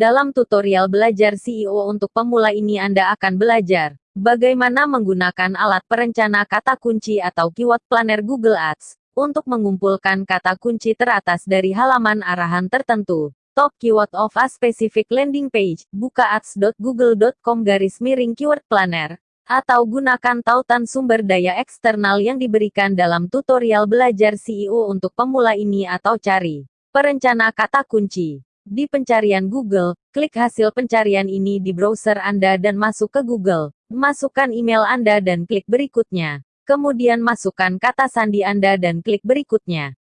Dalam tutorial belajar CEO untuk pemula ini Anda akan belajar bagaimana menggunakan alat perencana kata kunci atau keyword planner Google Ads untuk mengumpulkan kata kunci teratas dari halaman arahan tertentu. Top keyword of a specific landing page, buka ads.google.com garis miring keyword planner, atau gunakan tautan sumber daya eksternal yang diberikan dalam tutorial belajar CEO untuk pemula ini atau cari perencana kata kunci. Di pencarian Google, klik hasil pencarian ini di browser Anda dan masuk ke Google. Masukkan email Anda dan klik berikutnya. Kemudian masukkan kata sandi Anda dan klik berikutnya.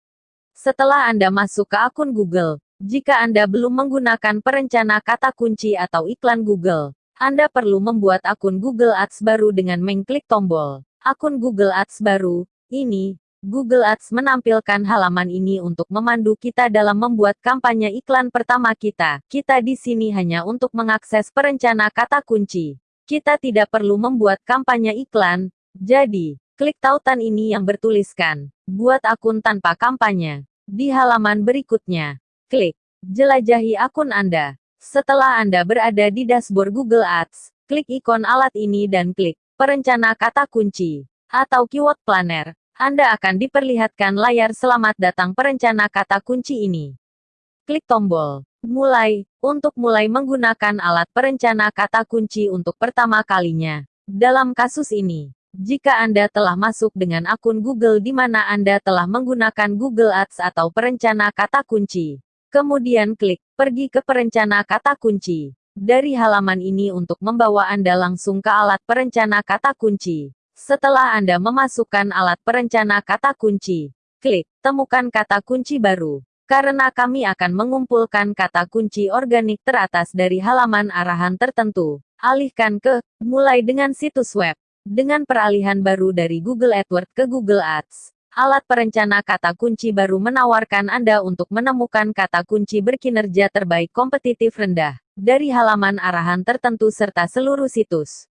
Setelah Anda masuk ke akun Google, jika Anda belum menggunakan perencana kata kunci atau iklan Google, Anda perlu membuat akun Google Ads baru dengan mengklik tombol akun Google Ads baru. Ini, Google Ads menampilkan halaman ini untuk memandu kita dalam membuat kampanye iklan pertama kita. Kita di sini hanya untuk mengakses perencana kata kunci. Kita tidak perlu membuat kampanye iklan. Jadi, klik tautan ini yang bertuliskan, buat akun tanpa kampanye. Di halaman berikutnya, klik, jelajahi akun Anda. Setelah Anda berada di dashboard Google Ads, klik ikon alat ini dan klik, perencana kata kunci, atau keyword planner. Anda akan diperlihatkan layar selamat datang perencana kata kunci ini. Klik tombol Mulai, untuk mulai menggunakan alat perencana kata kunci untuk pertama kalinya. Dalam kasus ini, jika Anda telah masuk dengan akun Google di mana Anda telah menggunakan Google Ads atau perencana kata kunci, kemudian klik pergi ke perencana kata kunci. Dari halaman ini untuk membawa Anda langsung ke alat perencana kata kunci. Setelah Anda memasukkan alat perencana kata kunci, klik temukan kata kunci baru. Karena kami akan mengumpulkan kata kunci organik teratas dari halaman arahan tertentu, alihkan ke mulai dengan situs web. Dengan peralihan baru dari Google AdWords ke Google Ads, alat perencana kata kunci baru menawarkan Anda untuk menemukan kata kunci berkinerja terbaik kompetitif rendah dari halaman arahan tertentu serta seluruh situs.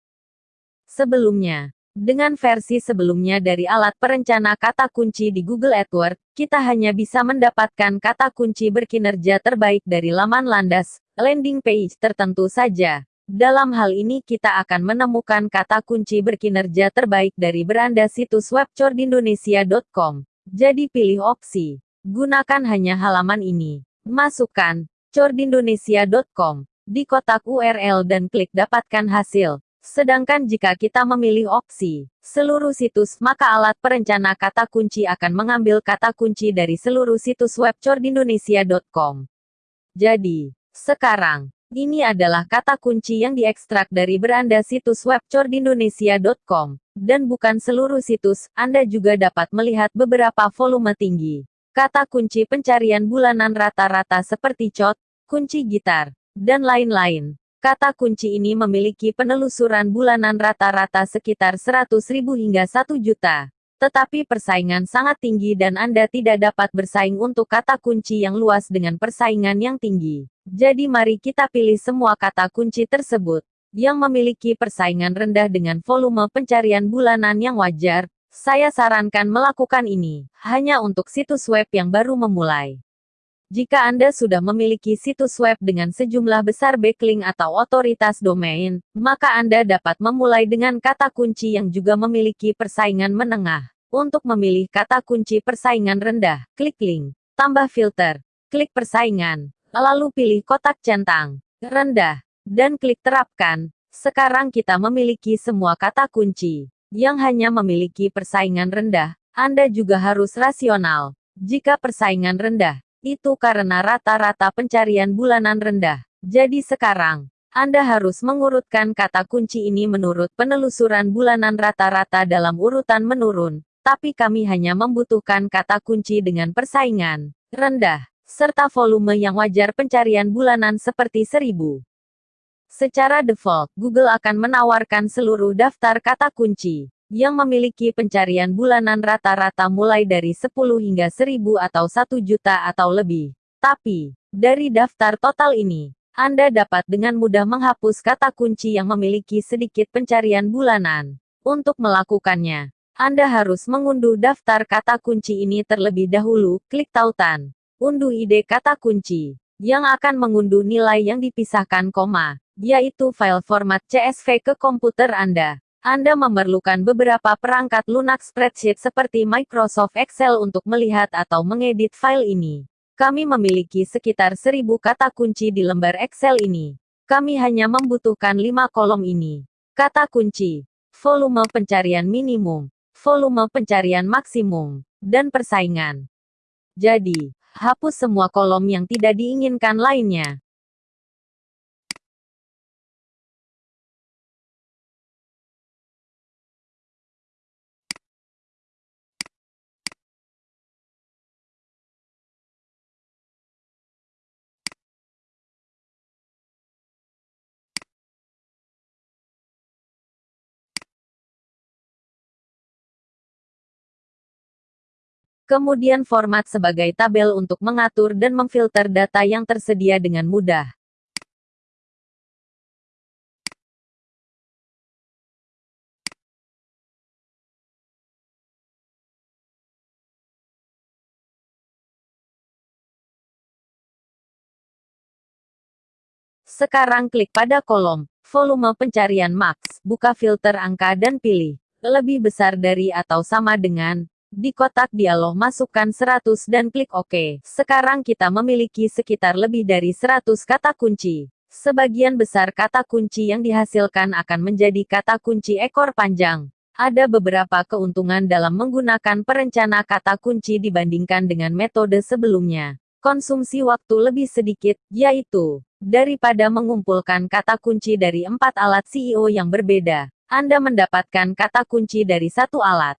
Sebelumnya, dengan versi sebelumnya dari alat perencana kata kunci di Google AdWords, kita hanya bisa mendapatkan kata kunci berkinerja terbaik dari laman landas, landing page tertentu saja. Dalam hal ini kita akan menemukan kata kunci berkinerja terbaik dari beranda situs web cordindonesia.com. Jadi pilih opsi. Gunakan hanya halaman ini. Masukkan cordindonesia.com di kotak URL dan klik dapatkan hasil. Sedangkan jika kita memilih opsi seluruh situs, maka alat perencana kata kunci akan mengambil kata kunci dari seluruh situs web cordindonesia.com. Jadi, sekarang, ini adalah kata kunci yang diekstrak dari beranda situs web cordindonesia.com. Dan bukan seluruh situs, Anda juga dapat melihat beberapa volume tinggi. Kata kunci pencarian bulanan rata-rata seperti cot, kunci gitar, dan lain-lain. Kata kunci ini memiliki penelusuran bulanan rata-rata sekitar 100.000 hingga 1 juta. Tetapi persaingan sangat tinggi dan Anda tidak dapat bersaing untuk kata kunci yang luas dengan persaingan yang tinggi. Jadi mari kita pilih semua kata kunci tersebut yang memiliki persaingan rendah dengan volume pencarian bulanan yang wajar. Saya sarankan melakukan ini hanya untuk situs web yang baru memulai. Jika Anda sudah memiliki situs web dengan sejumlah besar backlink atau otoritas domain, maka Anda dapat memulai dengan kata kunci yang juga memiliki persaingan menengah. Untuk memilih kata kunci persaingan rendah, klik link, tambah filter, klik persaingan, lalu pilih kotak centang, rendah, dan klik terapkan. Sekarang kita memiliki semua kata kunci yang hanya memiliki persaingan rendah. Anda juga harus rasional. Jika persaingan rendah, itu karena rata-rata pencarian bulanan rendah. Jadi sekarang, Anda harus mengurutkan kata kunci ini menurut penelusuran bulanan rata-rata dalam urutan menurun. Tapi kami hanya membutuhkan kata kunci dengan persaingan rendah, serta volume yang wajar pencarian bulanan seperti seribu. Secara default, Google akan menawarkan seluruh daftar kata kunci yang memiliki pencarian bulanan rata-rata mulai dari 10 hingga 1000 atau 1 juta atau lebih. Tapi, dari daftar total ini, Anda dapat dengan mudah menghapus kata kunci yang memiliki sedikit pencarian bulanan. Untuk melakukannya, Anda harus mengunduh daftar kata kunci ini terlebih dahulu, klik tautan. Unduh ide kata kunci. yang akan mengunduh nilai yang dipisahkan koma, yaitu file format CSV ke komputer Anda. Anda memerlukan beberapa perangkat lunak spreadsheet seperti Microsoft Excel untuk melihat atau mengedit file ini. Kami memiliki sekitar 1000 kata kunci di lembar Excel ini. Kami hanya membutuhkan 5 kolom ini. Kata kunci, volume pencarian minimum, volume pencarian maksimum, dan persaingan. Jadi, hapus semua kolom yang tidak diinginkan lainnya. Kemudian format sebagai tabel untuk mengatur dan memfilter data yang tersedia dengan mudah. Sekarang klik pada kolom volume pencarian max, buka filter angka dan pilih lebih besar dari atau sama dengan di kotak dialog masukkan 100 dan klik OK. Sekarang kita memiliki sekitar lebih dari 100 kata kunci. Sebagian besar kata kunci yang dihasilkan akan menjadi kata kunci ekor panjang. Ada beberapa keuntungan dalam menggunakan perencana kata kunci dibandingkan dengan metode sebelumnya. Konsumsi waktu lebih sedikit, yaitu daripada mengumpulkan kata kunci dari empat alat CEO yang berbeda. Anda mendapatkan kata kunci dari satu alat.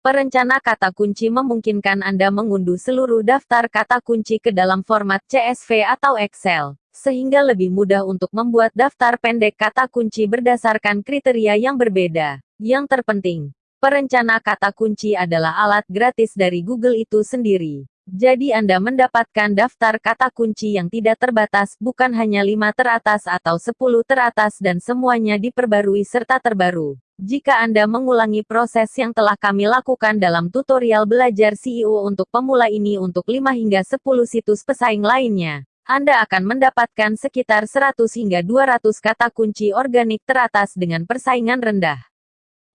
Perencana kata kunci memungkinkan Anda mengunduh seluruh daftar kata kunci ke dalam format CSV atau Excel, sehingga lebih mudah untuk membuat daftar pendek kata kunci berdasarkan kriteria yang berbeda. Yang terpenting, perencana kata kunci adalah alat gratis dari Google itu sendiri. Jadi Anda mendapatkan daftar kata kunci yang tidak terbatas, bukan hanya 5 teratas atau 10 teratas dan semuanya diperbarui serta terbaru. Jika Anda mengulangi proses yang telah kami lakukan dalam tutorial belajar CEO untuk pemula ini untuk 5 hingga 10 situs pesaing lainnya, Anda akan mendapatkan sekitar 100 hingga 200 kata kunci organik teratas dengan persaingan rendah.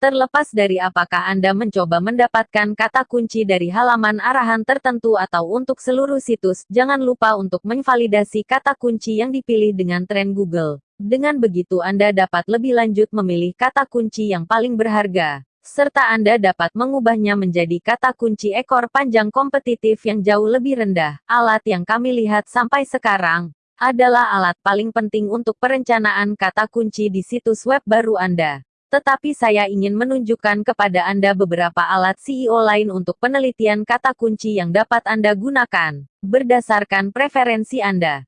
Terlepas dari apakah Anda mencoba mendapatkan kata kunci dari halaman arahan tertentu atau untuk seluruh situs, jangan lupa untuk menvalidasi kata kunci yang dipilih dengan tren Google. Dengan begitu Anda dapat lebih lanjut memilih kata kunci yang paling berharga, serta Anda dapat mengubahnya menjadi kata kunci ekor panjang kompetitif yang jauh lebih rendah. Alat yang kami lihat sampai sekarang adalah alat paling penting untuk perencanaan kata kunci di situs web baru Anda. Tetapi saya ingin menunjukkan kepada Anda beberapa alat CEO lain untuk penelitian kata kunci yang dapat Anda gunakan, berdasarkan preferensi Anda.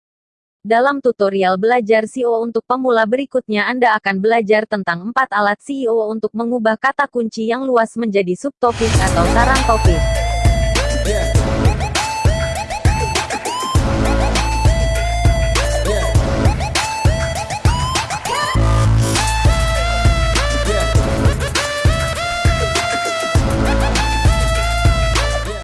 Dalam tutorial belajar CEO untuk pemula berikutnya Anda akan belajar tentang empat alat CEO untuk mengubah kata kunci yang luas menjadi subtopik atau sarang topik.